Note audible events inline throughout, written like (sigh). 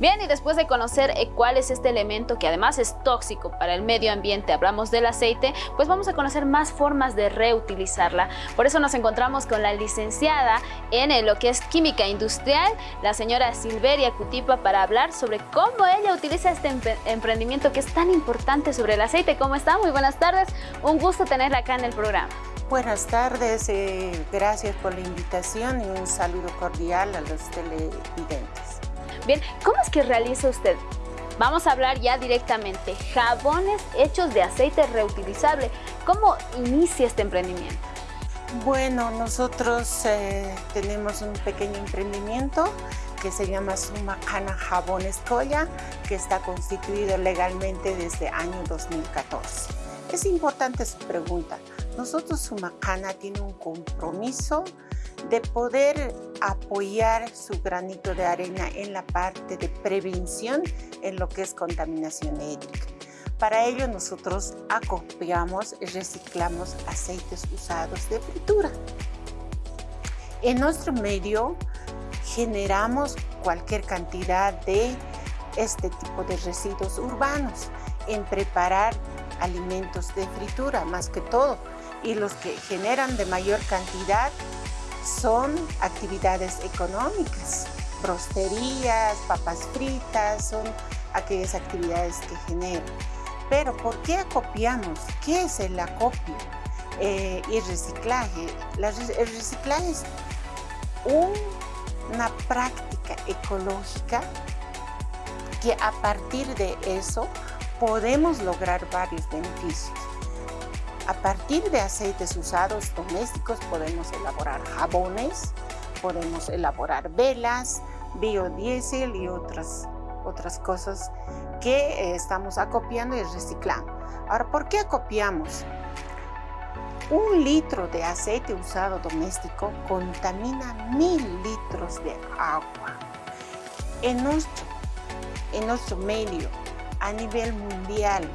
Bien, y después de conocer eh, cuál es este elemento que además es tóxico para el medio ambiente, hablamos del aceite, pues vamos a conocer más formas de reutilizarla. Por eso nos encontramos con la licenciada en eh, lo que es química industrial, la señora Silveria Cutipa, para hablar sobre cómo ella utiliza este emprendimiento que es tan importante sobre el aceite. ¿Cómo está? Muy buenas tardes. Un gusto tenerla acá en el programa. Buenas tardes, eh, gracias por la invitación y un saludo cordial a los televidentes. Bien, ¿cómo es que realiza usted? Vamos a hablar ya directamente, jabones hechos de aceite reutilizable. ¿Cómo inicia este emprendimiento? Bueno, nosotros eh, tenemos un pequeño emprendimiento que se llama Sumacana Jabones Colla, que está constituido legalmente desde año 2014. Es importante su pregunta. Nosotros, Sumacana, tiene un compromiso de poder apoyar su granito de arena en la parte de prevención en lo que es contaminación ética. Para ello nosotros acopiamos y reciclamos aceites usados de fritura. En nuestro medio generamos cualquier cantidad de este tipo de residuos urbanos en preparar alimentos de fritura más que todo y los que generan de mayor cantidad son actividades económicas, brosterías, papas fritas, son aquellas actividades que generan. Pero ¿por qué acopiamos? ¿Qué es el acopio eh, y reciclaje? el reciclaje es una práctica ecológica que a partir de eso podemos lograr varios beneficios. A partir de aceites usados domésticos podemos elaborar jabones, podemos elaborar velas, biodiesel y otras, otras cosas que eh, estamos acopiando y reciclando. Ahora, ¿por qué acopiamos? Un litro de aceite usado doméstico contamina mil litros de agua. En nuestro, en nuestro medio a nivel mundial,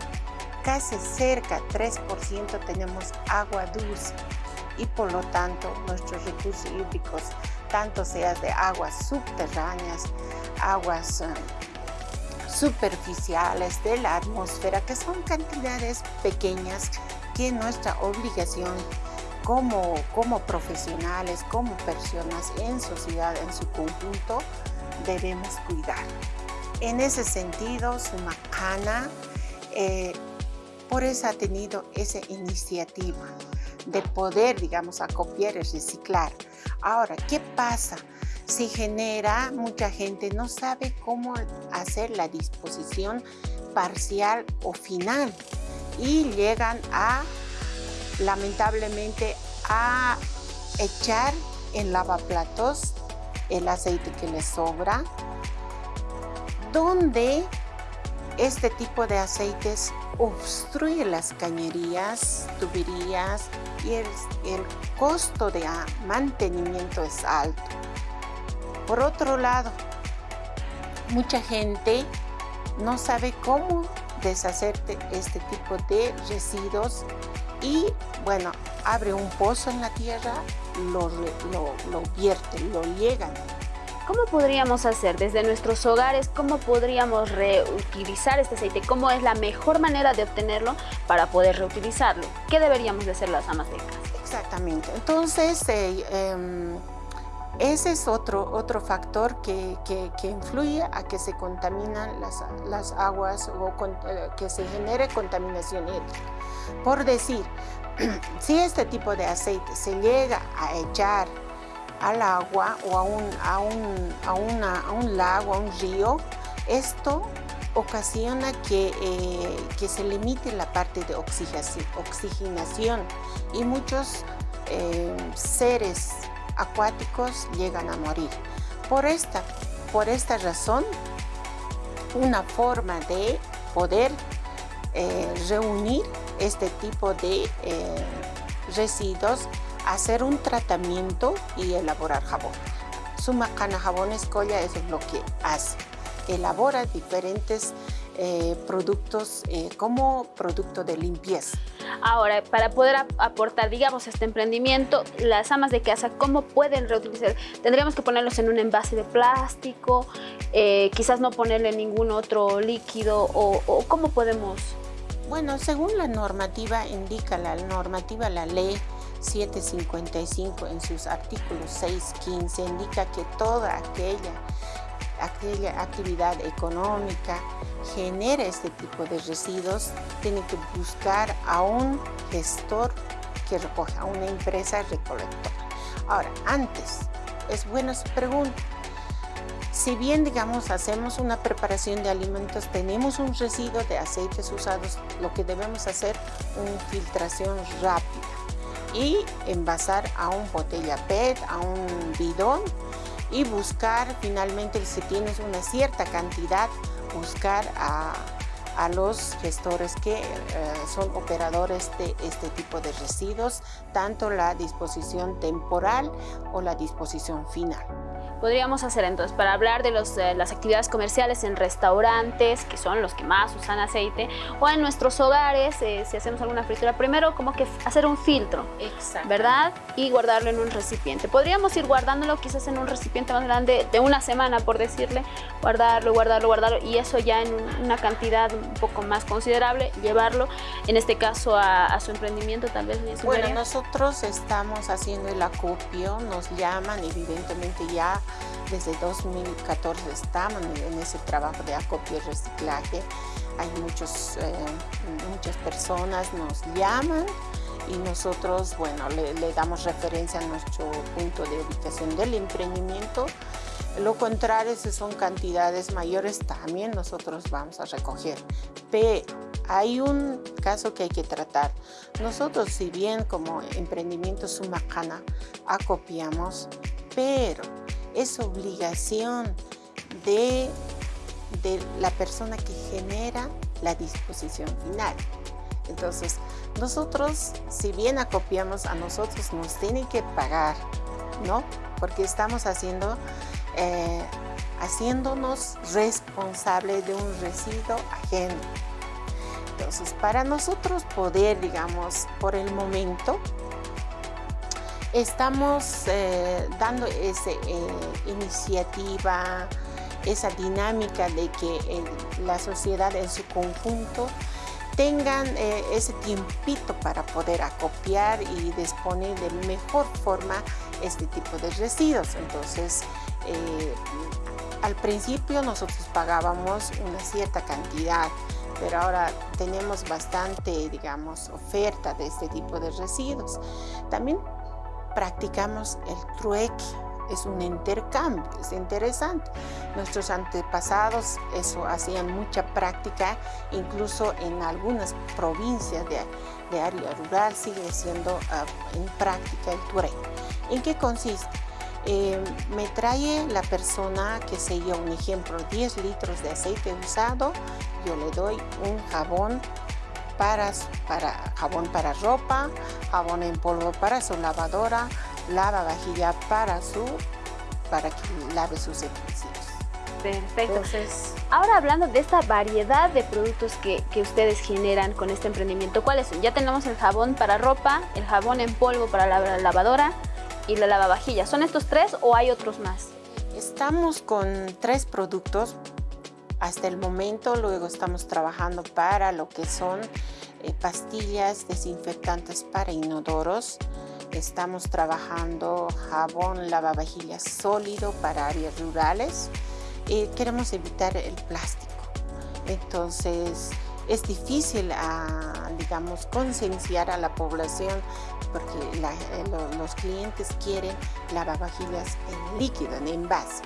casi cerca 3% tenemos agua dulce y por lo tanto nuestros recursos hídricos, tanto sea de aguas subterráneas, aguas eh, superficiales de la atmósfera, que son cantidades pequeñas que nuestra obligación como, como profesionales, como personas en sociedad en su conjunto, debemos cuidar. En ese sentido, Sumacana eh, por eso ha tenido esa iniciativa de poder, digamos, acopiar y reciclar. Ahora, ¿qué pasa? Si genera, mucha gente no sabe cómo hacer la disposición parcial o final y llegan a, lamentablemente, a echar en lavaplatos el aceite que les sobra donde este tipo de aceites obstruye las cañerías, tuberías y el, costo de mantenimiento es alto. Por otro lado, mucha gente no sabe cómo deshacerte este tipo de residuos y bueno, abre un pozo en la tierra, lo, lo, lo vierte, lo llegan ¿Cómo podríamos hacer desde nuestros hogares? ¿Cómo podríamos reutilizar este aceite? ¿Cómo es la mejor manera de obtenerlo para poder reutilizarlo? ¿Qué deberíamos de hacer las casa? Exactamente. Entonces, eh, em, ese es otro, otro factor que, influye a que se contaminan las, las aguas o eh, que se genere contaminación hídrica. Por decir, (clears throat) si este tipo de aceite se llega a echar al agua o a un, a un, a un lago, a un río, esto ocasiona que, eh, que, se limite la parte de oxigenación y muchos eh, seres acuáticos llegan a morir. Por esta, por esta razón, una forma de poder eh, reunir este tipo de residuos hacer un tratamiento y elaborar jabón. Sumacana Jabones Colla eso es lo que hace. Elabora diferentes eh, productos eh, como producto de limpieza. Ahora, para poder aportar, digamos, este emprendimiento, las amas de casa, ¿cómo pueden reutilizar? Tendríamos que ponerlos en un envase de plástico, eh, quizás no ponerle ningún otro líquido o, o ¿cómo podemos...? Bueno, según la normativa indica, la normativa, la ley 755 en sus artículos 6, 15 indica que toda aquella, aquella actividad económica genera este tipo de residuos, tiene que buscar a un gestor que recoja, a una empresa recolectora. Ahora, antes, es buena su pregunta. Si bien, digamos, hacemos una preparación de alimentos, tenemos un residuo de aceites usados, lo que debemos hacer, una filtración rápida y envasar a un botella PET, a un bidón y buscar finalmente si tienes una cierta cantidad, buscar a, los gestores que eh, son operadores de este tipo de residuos, tanto la disposición temporal o la disposición final podríamos hacer entonces para hablar de los, eh, las actividades comerciales en restaurantes, que son los que más usan aceite, o en nuestros hogares, eh, si hacemos alguna fritura, primero como que hacer un filtro, ¿verdad? Y guardarlo en un recipiente. Podríamos ir guardándolo quizás en un recipiente más grande de una semana, por decirle, guardarlo, guardarlo, guardarlo, y eso ya en una cantidad un poco más considerable, llevarlo, en este caso a, su emprendimiento tal vez. Bueno, nosotros estamos haciendo el acopio, nos llaman evidentemente ya desde 2014 estamos en ese trabajo de acopio y reciclaje. Hay muchos, eh, muchas personas nos llaman y nosotros, bueno, le, damos referencia a nuestro punto de ubicación del emprendimiento. Lo contrario, si son cantidades mayores, también nosotros vamos a recoger. Pero hay un caso que hay que tratar. Nosotros, si bien como emprendimiento Sumacana acopiamos, pero es obligación de, de la persona que genera la disposición final. Entonces, nosotros, si bien acopiamos a nosotros, nos tienen que pagar, ¿no? Porque estamos haciendo, eh, haciéndonos responsables de un residuo ajeno. Entonces, para nosotros poder, digamos, por el momento, estamos eh, dando esa eh, iniciativa, esa dinámica de que eh, la sociedad en su conjunto tengan ese tiempito para poder acopiar y disponer de mejor forma este tipo de residuos. Entonces, al principio nosotros pagábamos una cierta cantidad, pero ahora tenemos bastante, digamos, oferta de este tipo de residuos. También practicamos el trueque, es un intercambio, es interesante. Nuestros antepasados eso hacían mucha práctica, incluso en algunas provincias de, área rural sigue siendo ah, en práctica el trueque. ¿En qué consiste? Eh, me trae la persona, que se yo, un ejemplo, 10 litros de aceite usado, yo le doy un jabón para, para jabón para ropa, jabón en polvo para su lavadora, lava vajilla para su para que lave sus utensilios. Perfecto. Entonces, Ahora hablando de esta variedad de productos que, que, ustedes generan con este emprendimiento, ¿cuáles son? Ya tenemos el jabón para ropa, el jabón en polvo para la lavadora y la lavavajilla. ¿Son estos tres o hay otros más? Estamos con tres productos hasta el momento, luego estamos trabajando para lo que son eh, pastillas desinfectantes para inodoros. Estamos trabajando jabón lavavajillas sólido para áreas rurales. y queremos evitar el plástico. Entonces, es difícil, ah, digamos, concienciar a la población porque eh, los clientes quieren lavavajillas en líquido, en envase.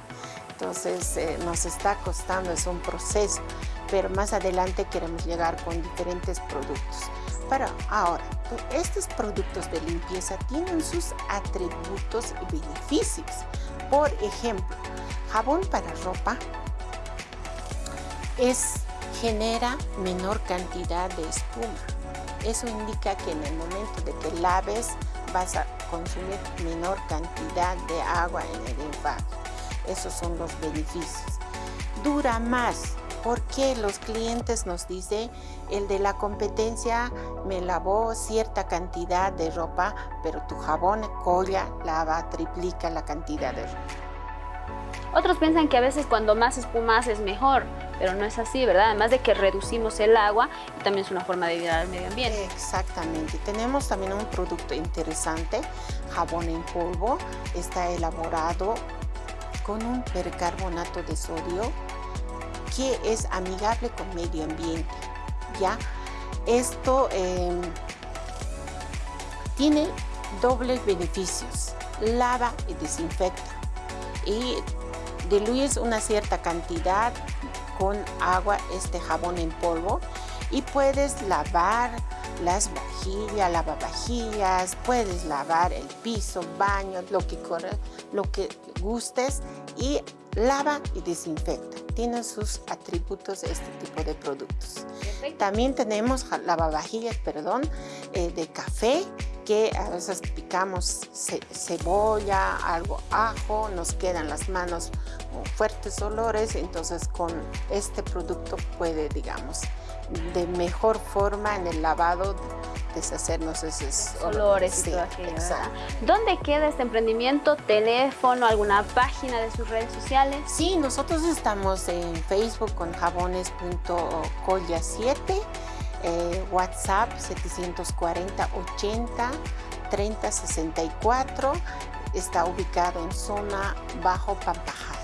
Entonces eh, nos está costando, es un proceso, pero más adelante queremos llegar con diferentes productos. Pero ahora, estos productos de limpieza tienen sus atributos y beneficios. Por ejemplo, jabón para ropa es, genera menor cantidad de espuma. Eso indica que en el momento de que laves vas a consumir menor cantidad de agua en el envase. Esos son los beneficios. Dura más, porque los clientes nos dicen, el de la competencia me lavó cierta cantidad de ropa, pero tu jabón colla lava, triplica la cantidad de ropa. Otros piensan que a veces cuando más espumas es mejor, pero no es así, ¿verdad? Además de que reducimos el agua y también es una forma de ayudar al medio ambiente. Exactamente. Tenemos también un producto interesante, jabón en polvo. Está elaborado con un percarbonato de sodio que es amigable con medio ambiente. ¿ya? Esto em, tiene dobles beneficios, lava y desinfecta y diluyes una cierta cantidad con agua este jabón en polvo y puedes lavar las vajillas, lavavajillas, puedes lavar el piso, baño, lo que, corre, lo que gustes y lava y desinfecta. Tiene sus atributos este tipo de productos. También tenemos lavavajillas, perdón, eh, de café que a veces picamos cebolla, algo ajo, nos quedan las manos fuertes olores, entonces con este producto puede, digamos, de mejor forma en el lavado deshacernos esos olores y todo aquello, ¿Dónde queda este emprendimiento? ¿Teléfono? ¿Alguna página de sus redes sociales? Sí, nosotros estamos en Facebook con jabones.colla7 eh, WhatsApp 740 80 30 64 está ubicado en zona Bajo Pampajas.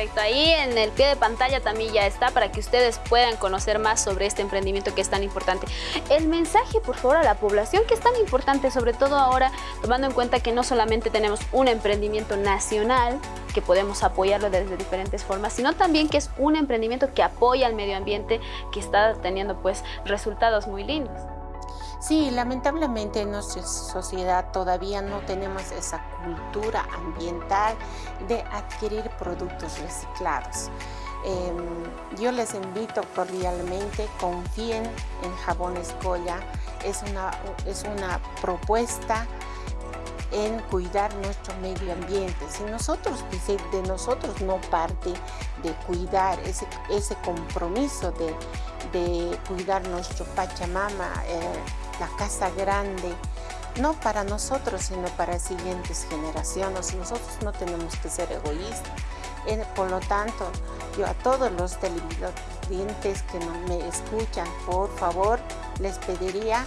Perfecto, ahí en el pie de pantalla también ya está para que ustedes puedan conocer más sobre este emprendimiento que es tan importante. El mensaje, por favor, a la población que es tan importante, sobre todo ahora, tomando en cuenta que no solamente tenemos un emprendimiento nacional, que podemos apoyarlo desde diferentes formas, sino también que es un emprendimiento que apoya al medio ambiente, que está teniendo pues resultados muy lindos. Sí, lamentablemente en nuestra sociedad todavía no tenemos esa cultura ambiental de adquirir productos reciclados. Em, yo les invito cordialmente, confíen en Jabones Colla, es una, es una propuesta en cuidar nuestro medio ambiente. Si nosotros, de nosotros no parte de cuidar ese, ese compromiso de, de cuidar nuestro Pachamama, eh, la casa grande, no para nosotros, sino para siguientes generaciones. Nosotros no tenemos que ser egoístas. Por lo tanto, yo a todos los televidentes que me escuchan, por favor, les pediría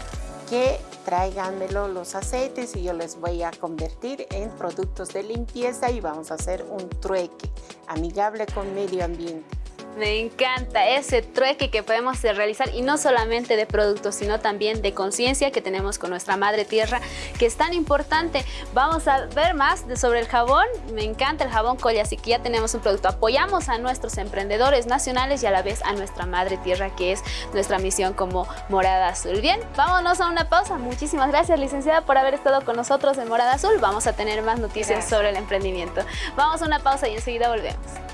que tráiganmelo los aceites y yo les voy a convertir en productos de limpieza y vamos a hacer un trueque amigable con medio ambiente. Me encanta ese trueque que podemos realizar y no solamente de productos, sino también de conciencia que tenemos con nuestra madre tierra, que es tan importante. Vamos a ver más de sobre el jabón. Me encanta el jabón colla, así que ya tenemos un producto. Apoyamos a nuestros emprendedores nacionales y a la vez a nuestra madre tierra, que es nuestra misión como Morada Azul. Bien, vámonos a una pausa. Muchísimas gracias, licenciada, por haber estado con nosotros en Morada Azul. Vamos a tener más noticias sobre el emprendimiento. Vamos a una pausa y enseguida volvemos.